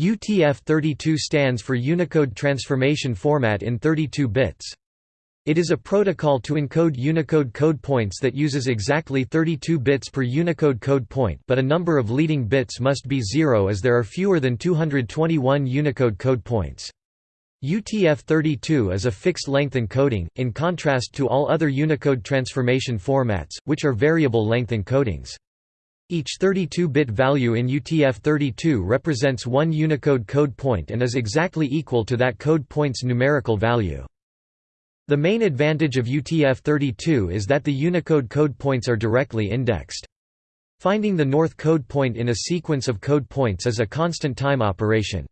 UTF-32 stands for Unicode Transformation Format in 32 bits. It is a protocol to encode Unicode code points that uses exactly 32 bits per Unicode code point but a number of leading bits must be zero as there are fewer than 221 Unicode code points. UTF-32 is a fixed-length encoding, in contrast to all other Unicode transformation formats, which are variable-length encodings. Each 32-bit value in UTF-32 represents one Unicode code point and is exactly equal to that code point's numerical value. The main advantage of UTF-32 is that the Unicode code points are directly indexed. Finding the north code point in a sequence of code points is a constant time operation.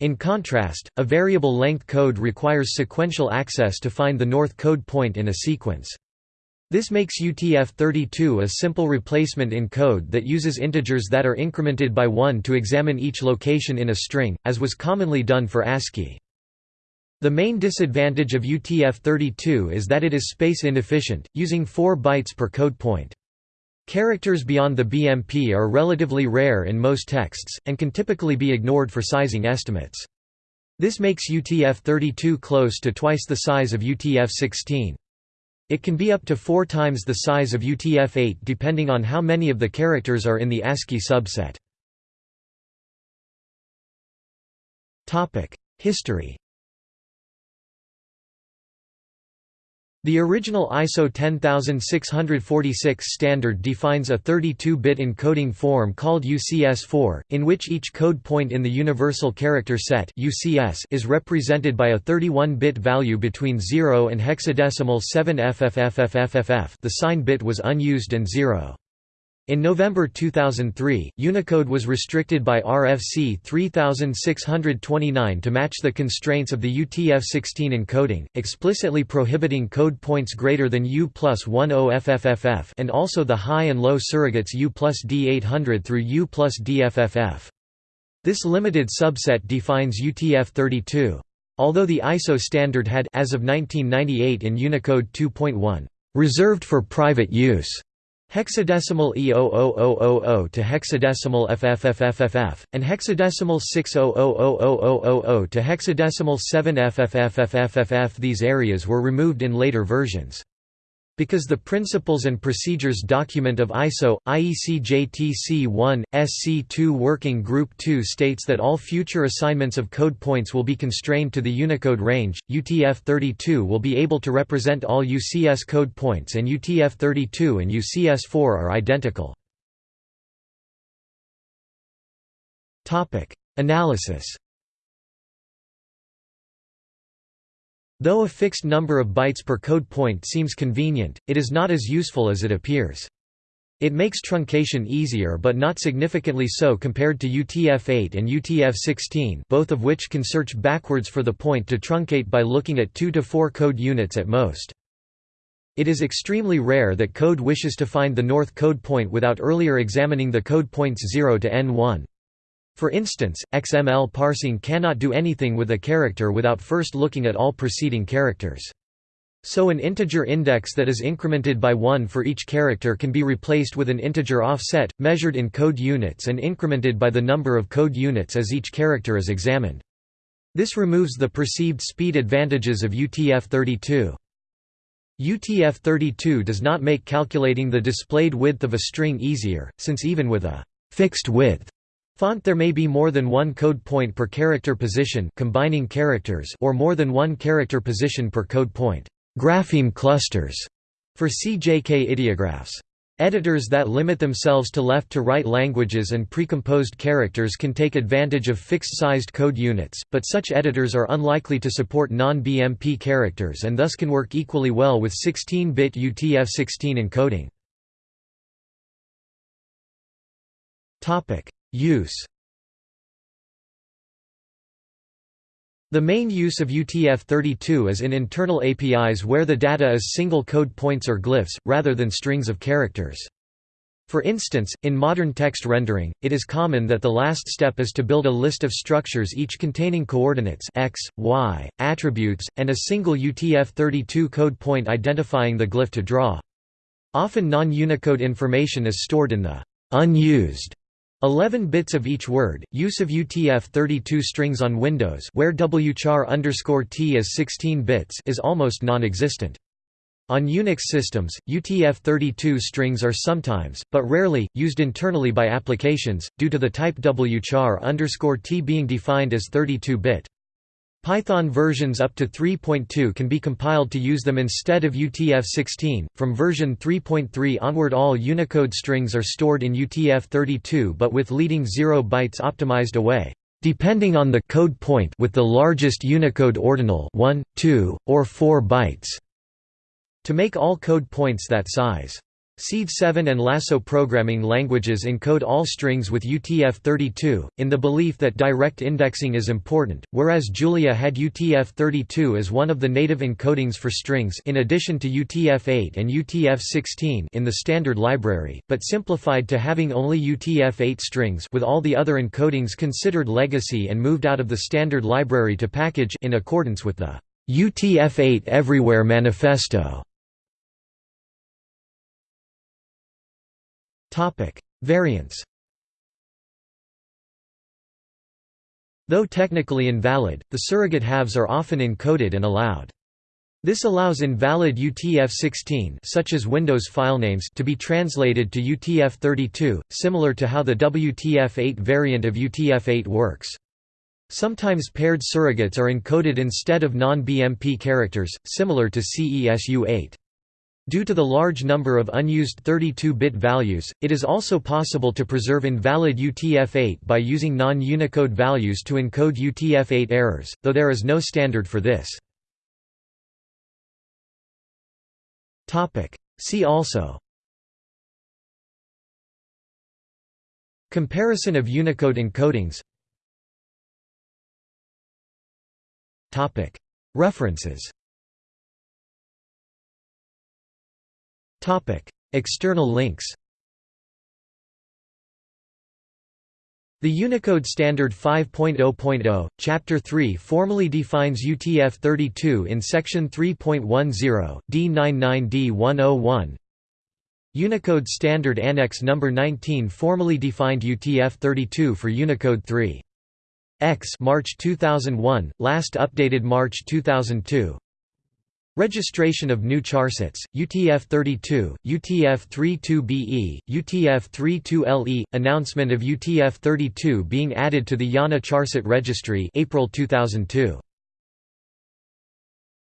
In contrast, a variable length code requires sequential access to find the north code point in a sequence. This makes UTF-32 a simple replacement in code that uses integers that are incremented by 1 to examine each location in a string, as was commonly done for ASCII. The main disadvantage of UTF-32 is that it is space inefficient, using 4 bytes per code point. Characters beyond the BMP are relatively rare in most texts, and can typically be ignored for sizing estimates. This makes UTF-32 close to twice the size of UTF-16. It can be up to four times the size of UTF-8 depending on how many of the characters are in the ASCII subset. History The original ISO 10646 standard defines a 32-bit encoding form called UCS4, in which each code point in the Universal Character Set UCS is represented by a 31-bit value between 0 and hexadecimal 7 FFFFFF the sign bit was unused and 0. In November 2003, Unicode was restricted by RFC 3629 to match the constraints of the UTF-16 encoding, explicitly prohibiting code points greater than U plus 10 FFFF and also the high and low surrogates U plus D800 through U plus DFFF. This limited subset defines UTF-32. Although the ISO standard had as of 1998 in Unicode 2.1, "...reserved for private use." Hexadecimal E00000 to hexadecimal FFFFFF, and hexadecimal 6000000 to hexadecimal 7 FFFFFF These areas were removed in later versions. Because the Principles and Procedures document of ISO, IEC JTC 1, SC2 Working Group 2 states that all future assignments of code points will be constrained to the Unicode range, UTF-32 will be able to represent all UCS code points and UTF-32 and UCS-4 are identical. Analysis Though a fixed number of bytes per code point seems convenient, it is not as useful as it appears. It makes truncation easier but not significantly so compared to UTF-8 and UTF-16 both of which can search backwards for the point to truncate by looking at 2 to 4 code units at most. It is extremely rare that code wishes to find the north code point without earlier examining the code points 0 to n1. For instance, XML parsing cannot do anything with a character without first looking at all preceding characters. So an integer index that is incremented by 1 for each character can be replaced with an integer offset, measured in code units and incremented by the number of code units as each character is examined. This removes the perceived speed advantages of UTF-32. UTF-32 does not make calculating the displayed width of a string easier, since even with a fixed width Font There may be more than one code point per character position combining characters or more than one character position per code point grapheme clusters for CJK ideographs. Editors that limit themselves to left-to-right languages and precomposed characters can take advantage of fixed-sized code units, but such editors are unlikely to support non-BMP characters and thus can work equally well with 16-bit UTF-16 encoding. Use The main use of UTF-32 is in internal APIs where the data is single code points or glyphs, rather than strings of characters. For instance, in modern text rendering, it is common that the last step is to build a list of structures each containing coordinates x, y, attributes, and a single UTF-32 code point identifying the glyph to draw. Often non-Unicode information is stored in the unused 11 bits of each word. Use of UTF-32 strings on Windows, where wchar _t is 16 bits, is almost non-existent. On Unix systems, UTF-32 strings are sometimes, but rarely, used internally by applications, due to the type wchar t being defined as 32-bit. Python versions up to 3.2 can be compiled to use them instead of UTF-16. From version 3.3 onward all Unicode strings are stored in UTF-32 but with leading 0 bytes optimized away, depending on the code point with the largest Unicode ordinal 1, 2, or 4 bytes, to make all code points that size. Seed 7 and Lasso programming languages encode all strings with UTF-32, in the belief that direct indexing is important, whereas Julia had UTF-32 as one of the native encodings for strings in addition to UTF-8 and UTF-16 in the standard library, but simplified to having only UTF-8 strings with all the other encodings considered legacy and moved out of the standard library to package in accordance with the UTF-8 Everywhere Manifesto. Topic: Variants. Though technically invalid, the surrogate halves are often encoded and allowed. This allows invalid UTF-16 such as Windows filenames to be translated to UTF-32, similar to how the WTF-8 variant of UTF-8 works. Sometimes paired surrogates are encoded instead of non-BMP characters, similar to CESU-8. Due to the large number of unused 32-bit values, it is also possible to preserve invalid UTF-8 by using non-Unicode values to encode UTF-8 errors, though there is no standard for this. See also Comparison of Unicode encodings References External links The Unicode Standard 5.0.0, Chapter 3 formally defines UTF-32 in Section 3.10, D99D101 Unicode Standard Annex No. 19 formally defined UTF-32 for Unicode 3. X March 2001, last updated March 2002 Registration of new charsets, UTF-32, UTF-32BE, UTF-32LE, announcement of UTF-32 being added to the IANA charset registry April 2002.